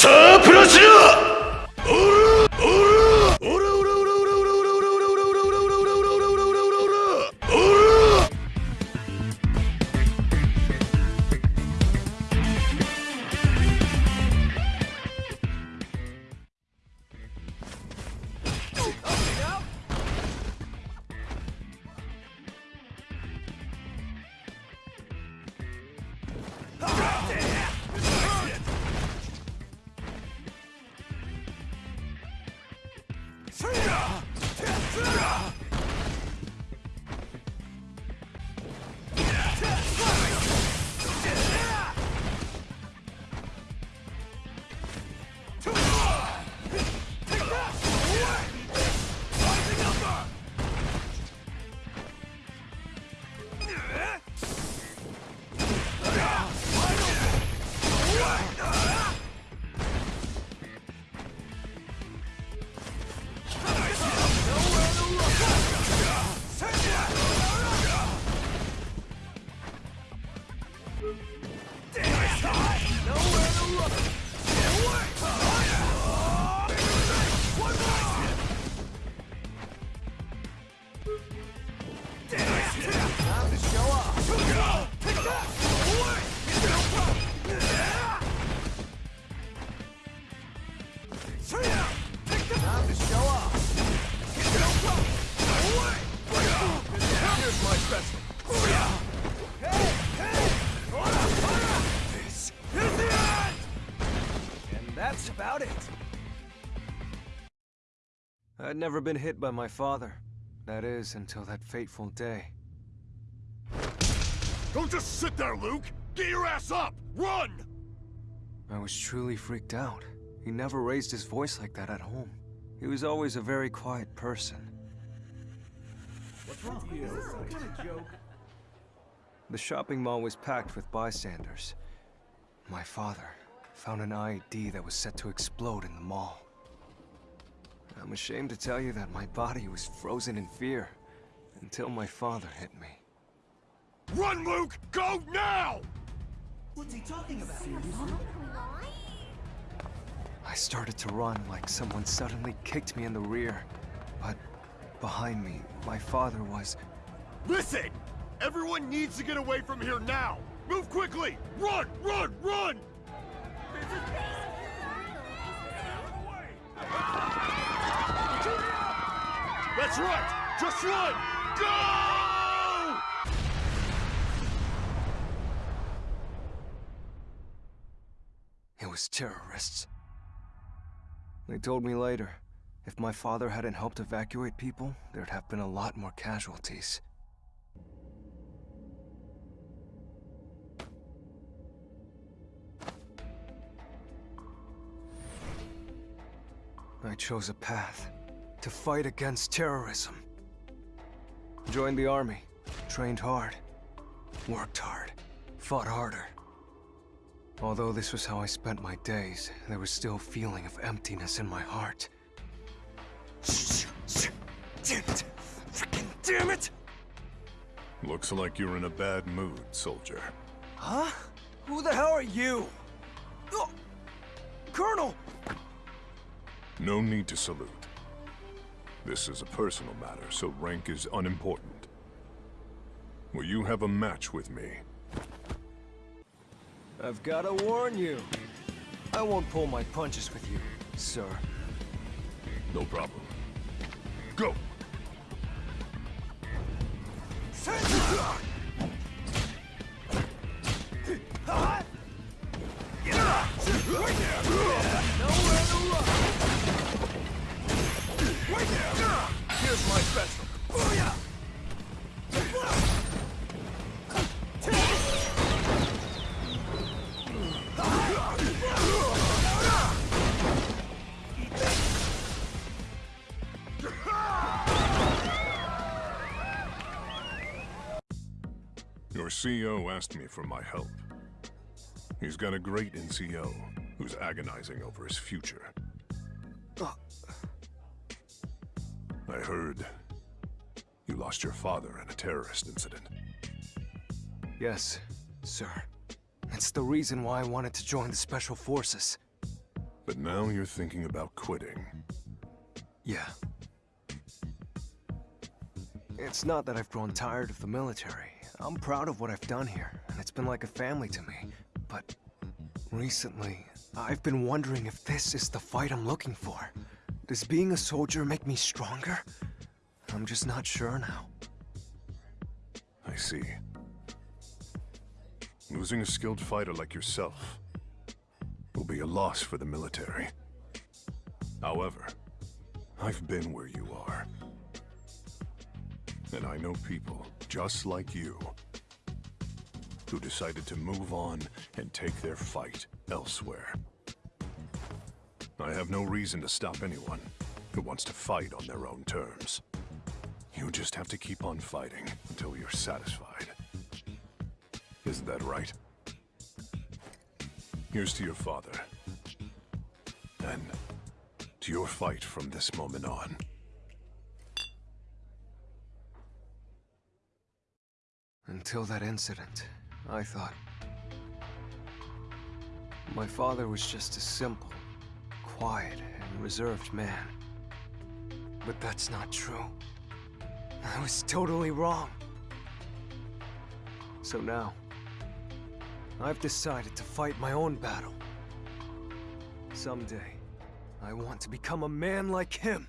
さあプラチナ about it. I'd never been hit by my father. That is, until that fateful day. Don't just sit there, Luke! Get your ass up! Run! I was truly freaked out. He never raised his voice like that at home. He was always a very quiet person. What's wrong? with you? What kind of joke? The shopping mall was packed with bystanders. My father found an IED that was set to explode in the mall. I'm ashamed to tell you that my body was frozen in fear until my father hit me. Run, Luke! Go now! What's he talking about? Seriously? I started to run like someone suddenly kicked me in the rear. But behind me, my father was... Listen! Everyone needs to get away from here now! Move quickly! Run! Run! Run! That's right! Just run! Go! It was terrorists. They told me later, if my father hadn't helped evacuate people, there'd have been a lot more casualties. I chose a path to fight against terrorism. Joined the army, trained hard, worked hard, fought harder. Although this was how I spent my days, there was still a feeling of emptiness in my heart. Damn it! Freaking damn it! Looks like you're in a bad mood, soldier. Huh? Who the hell are you? Oh, Colonel! No need to salute. This is a personal matter, so rank is unimportant. Will you have a match with me? I've gotta warn you. I won't pull my punches with you, sir. No problem. Go! Your CO asked me for my help. He's got a great NCO who's agonizing over his future. I heard you lost your father in a terrorist incident. Yes, sir. That's the reason why I wanted to join the Special Forces. But now you're thinking about quitting. Yeah. It's not that I've grown tired of the military. I'm proud of what I've done here, and it's been like a family to me. But recently, I've been wondering if this is the fight I'm looking for. Does being a soldier make me stronger? I'm just not sure now. I see. Losing a skilled fighter like yourself will be a loss for the military. However, I've been where you are. And I know people just like you who decided to move on and take their fight elsewhere. I have no reason to stop anyone who wants to fight on their own terms. You just have to keep on fighting until you're satisfied. Isn't that right? Here's to your father. And to your fight from this moment on. Until that incident, I thought... My father was just a simple, quiet, and reserved man. But that's not true. I was totally wrong. So now, I've decided to fight my own battle. Someday, I want to become a man like him.